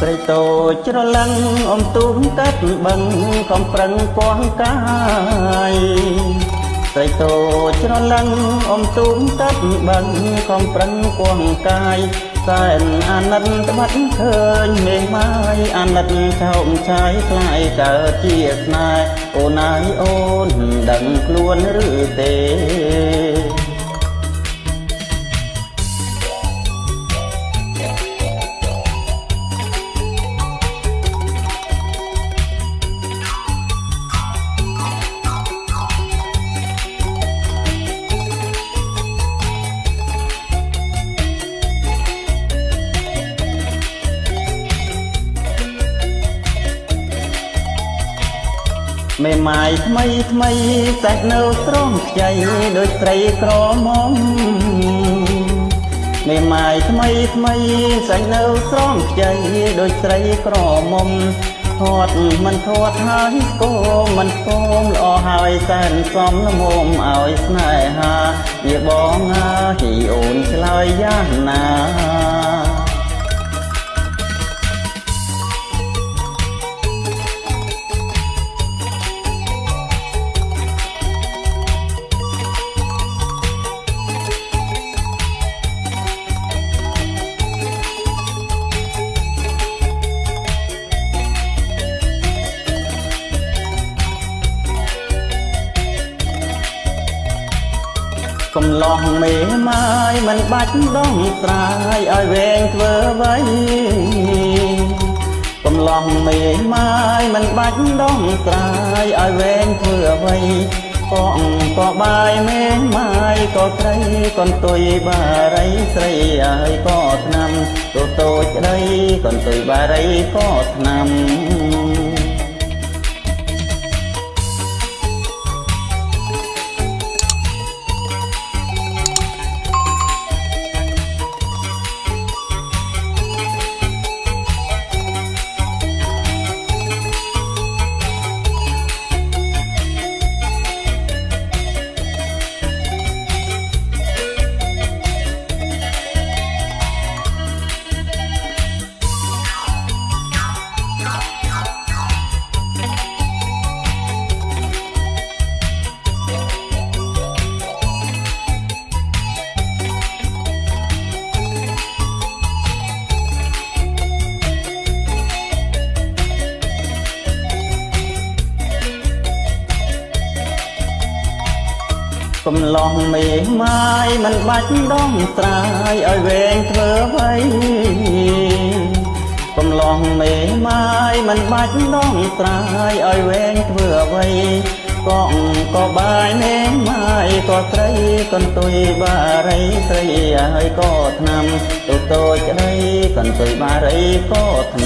ត្រីតូចច្រឡឹងអមទូមកាត់បឹងកំប្រឹងពស់កាយត្រីតូចច្រឡឹងអមទូមកាត់បឹងកំប្រឹងពស់កាយសែនអាណិតត្បិតឃើញមេម៉ាយអាណិតឆោមឆាយខ្លាយកើតជាស្នេហ៍អូនអើយអូនដឹងខ្លួនឬទេ មេម៉ាយថ្មីថ្មីសាច់នៅស្រងខ្ចីដូចត្រីក្រមុំមេម៉ាយថ្មីថ្មីសាច់នៅស្រងខ្ចីដូចត្រីក្រមុំធាត់មិនធាត់ហើយស្គមមិនស្គមល្អហើយសែនសំលមុំឲ្យស្នេហាវាបងអើយអូនឆ្លើយយ៉ាងណា កំឡោះមេម៉ាយមិនបាច់ដងស្រាយឲ្យវែងធ្វើໄວកំឡោះមេម៉ាយមិនបាច់ដងស្រាយឲ្យវែងធ្វើអ្វីកងក៏បាយមេម៉ាយក៏ត្រីកន្ទុយបារីស្រីហើយក៏ឆ្នាំតូតូចក្ដីកន្ទុយបារីក៏ឆ្នាំ កំឡោះមេម៉ាយមិនបាច់ដងស្រាយឲ្យវែងធ្វើអ្វីកំឡោះមេម៉ាយមិនបាច់ដងស្រាយឲ្យវែងធ្វើអ្វីកងក៏បាយមេម៉ាយក៏ត្រីកន្ទុយបារីស្រីហើយក៏ឆ្នាំតូចតូចក្ដីកន្ទុយបារីក៏ឆ្នាំ